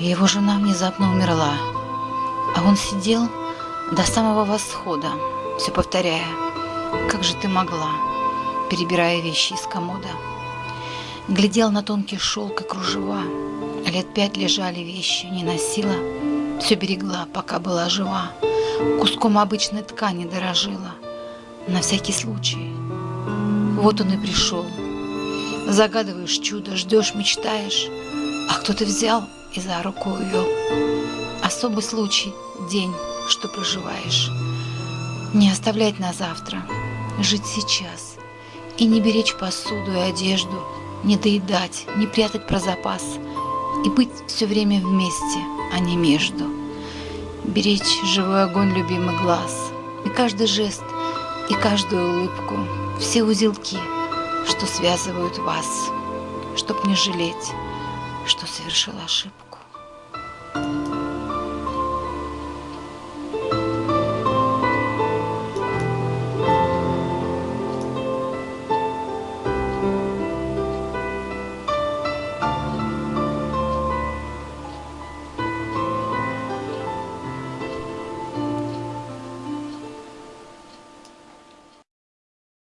Его жена внезапно умерла, а он сидел до самого восхода, все повторяя, «Как же ты могла?» перебирая вещи из комода. Глядел на тонкий шелк и кружева, лет пять лежали вещи, не носила, все берегла, пока была жива, куском обычной ткани дорожила, на всякий случай. Вот он и пришел. Загадываешь чудо, ждешь, мечтаешь, а кто-то взял и за руку увел. Особый случай, день, что проживаешь. Не оставлять на завтра, жить сейчас. И не беречь посуду и одежду, не доедать, не прятать про запас. И быть все время вместе, а не между. Беречь живой огонь любимый глаз. И каждый жест, и каждую улыбку, все узелки, что связывают вас, чтоб не жалеть, что совершил ошибку.